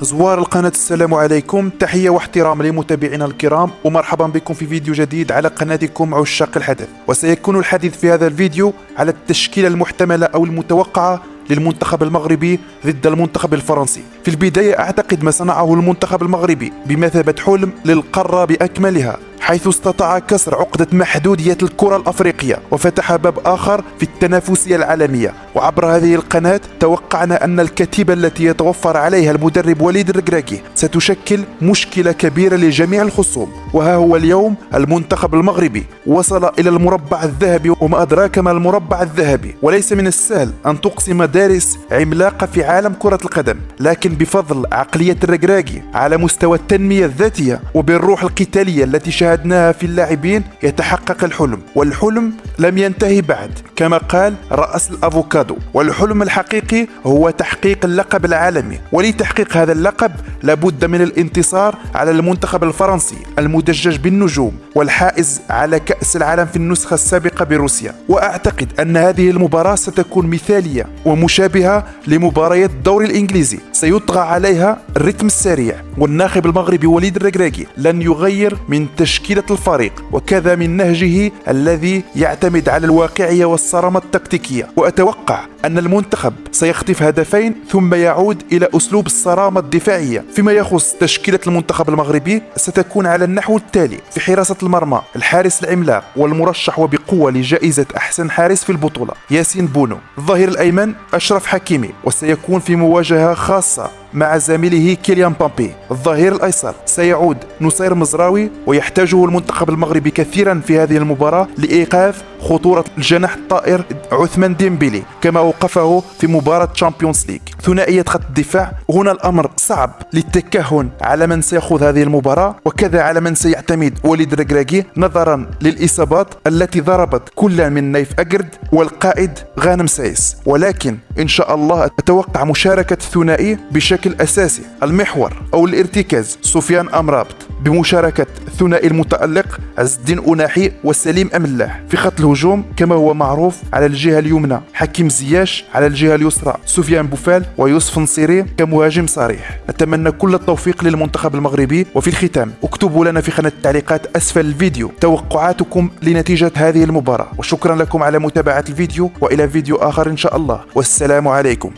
زوار القناة. السلام عليكم. تحية واحترام لمتابعينا الكرام ومرحبا بكم في فيديو جديد على قناتكم عشاق الحدث. وسيكون الحديث في هذا الفيديو على التشكيلة المحتملة أو المتوقعة للمنتخب المغربي ضد المنتخب الفرنسي. في البداية أعتقد ما صنعه المنتخب المغربي بمثابة حلم للقارة بأكملها. حيث استطاع كسر عقدة محدودية الكرة الأفريقية وفتح باب آخر في التنافسية العالمية. وعبر هذه القناة توقعنا أن الكتيبة التي يتوفر عليها المدرب وليد الركراكي ستشكل مشكلة كبيرة لجميع الخصوم. وها هو اليوم المنتخب المغربي. وصل إلى المربع الذهبي وما أدراك ما المربع الذهبي. وليس من السهل أن تقسم مدارس عملاقة في عالم كرة القدم. لكن بفضل عقلية الركراكي على مستوى التنمية الذاتية وبالروح القتالية التي شاهدناها في اللاعبين يتحقق الحلم والحلم لم ينتهي بعد. كما قال رأس الأفوكادو والحلم الحقيقي هو تحقيق اللقب العالمي ولتحقيق هذا اللقب لابد من الانتصار على المنتخب الفرنسي المدجج بالنجوم والحائز على كأس العالم في النسخة السابقة بروسيا. وأعتقد أن هذه المباراة ستكون مثالية ومشابهة لمباريات الدوري الإنجليزي. سيطغى عليها الرتم السريع والناخب المغربي وليد الركراكي لن يغير من تشكيلة الفريق وكذا من نهجه الذي يعتمد على الواقعية والصرامة التكتيكية. وأتوقع أن المنتخب سيخطف هدفين ثم يعود إلى أسلوب الصرامة الدفاعية. فيما يخص تشكيلة المنتخب المغربي ستكون على النحو التالي في حراسة المرمى الحارس العملاق والمرشح وبقوة لجائزة أحسن حارس في البطولة ياسين بونو. الظهير الأيمن أشرف حكيمي وسيكون في مواجهة خاصة graça. مع زميله كيليان مبابي. الظهير الأيسر سيعود نصير مزراوي ويحتاجه المنتخب المغربي كثيرا في هذه المباراة لإيقاف خطورة الجناح الطائر عثمان ديمبيلي كما اوقفه في مباراة Champions League ثنائية خط الدفاع هنا الأمر صعب للتكهن على من سيخوض هذه المباراة وكذا على من سيعتمد وليد ركراكي نظرا للإصابات التي ضربت كل من نايف أكرد والقائد غانم سايس ولكن إن شاء الله أتوقع مشاركة الثنائي بشكل بشكل أساسي المحور أو الارتكاز سفيان أمرابط بمشاركة الثنائي المتألق عز الدين أوناحي وسليم أملاح في خط الهجوم كما هو معروف على الجهة اليمنى حكيم زياش على الجهة اليسرى سفيان بوفال ويوسف نصيري كمهاجم صريح. أتمنى كل التوفيق للمنتخب المغربي وفي الختام. اكتبوا لنا في خانة التعليقات أسفل الفيديو. توقعاتكم لنتيجة هذه المباراة. وشكرا لكم على متابعة الفيديو وإلى فيديو آخر إن شاء الله. والسلام عليكم.